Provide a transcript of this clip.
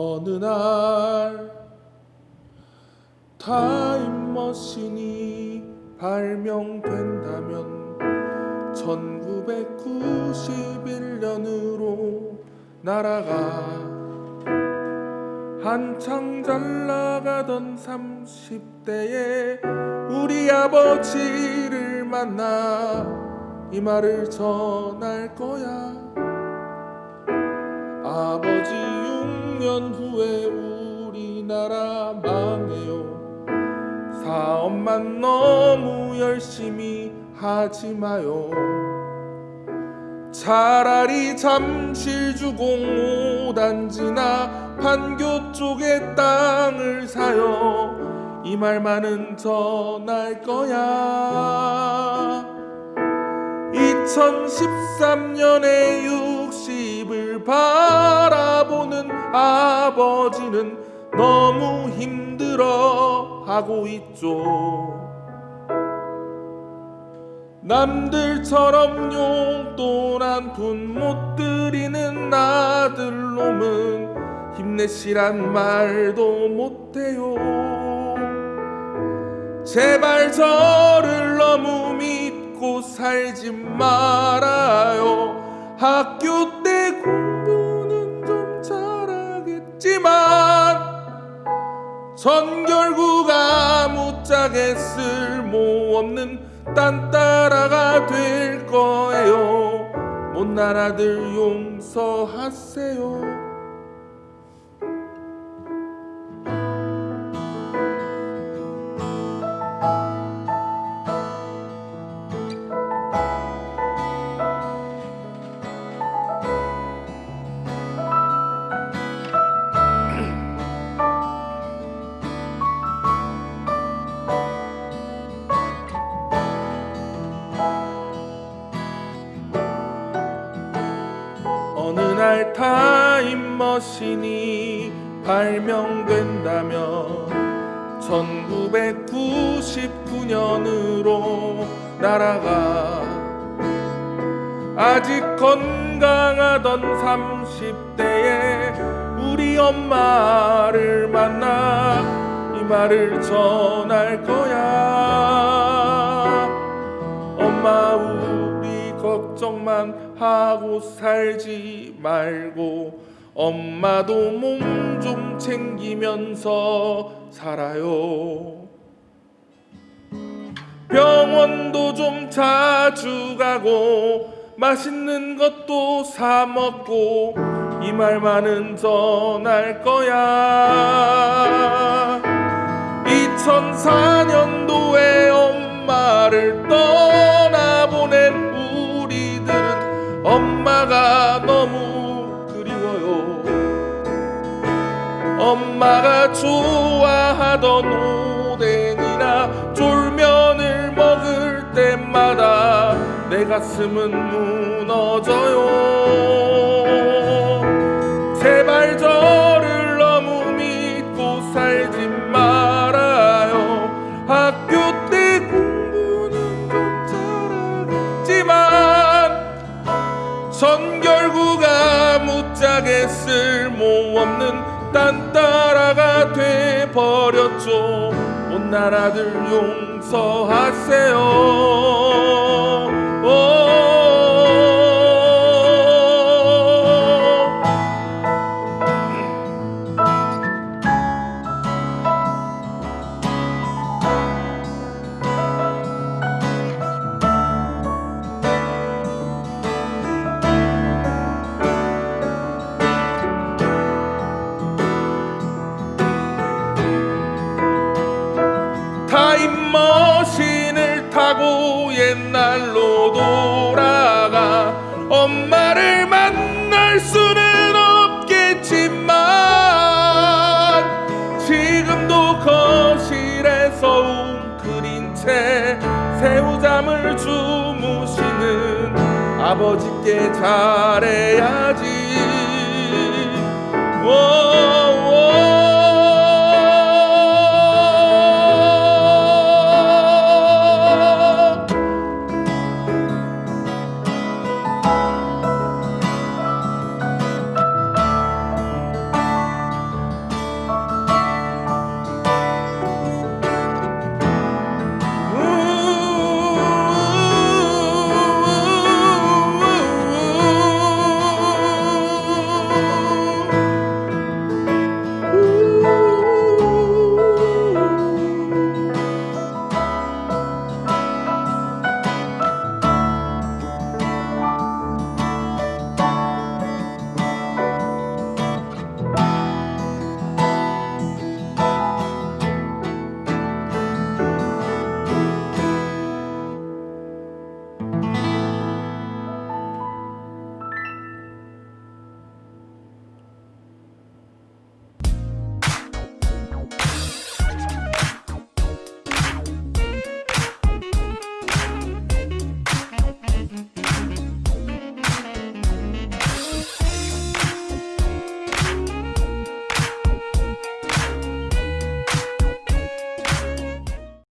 어느 날 타임머신이 발명된다면 1991년으로 날아가 한창 잘 나가던 30대에 우리 아버지를 만나 이 말을 전할 거야. 아버지 6년 후에 우리나라 망해요. 사업만 너무 열심히 하지 마요. 차라리 잠실주공 5단지나 판교 쪽에 땅을 사요. 이 말만은 전할 거야. 2013년에 60을 바라보는 아버지는 너무 힘들어 하고 있죠. 남들처럼 용돈 한 푼 못 드리는 아들놈은 힘내시란 말도 못해요. 제발 저를 너무 믿고 살지 말아요. 학교 때 전 결국 아무짝에 쓸모없는 딴따라가 될 거예요. 못난 아들 용서하세요 머신이 발명된다면 1999년으로 날아가 아직 건강하던 30대에 우리 엄마를 만나 이 말을 전할 거야. 엄마 우리 걱정만 하고 살지 말고 엄마도 몸 좀 챙기면서 살아요. 병원도 좀 자주 가고 맛있는 것도 사 먹고 이 말만은 전할 거야. 2004년 엄마가 좋아하던 오뎅이나 쫄면을 먹을 때마다 내 가슴은 무너져요. 제발 저를 너무 믿고 살지 말아요. 학교 때 공부는 좀 잘하겠지만 전 결국 아무짝에 쓸모없는 딴따라가 돼 버렸죠. 못난 아들 용서하세요 아버지께 잘해야지 오, 오.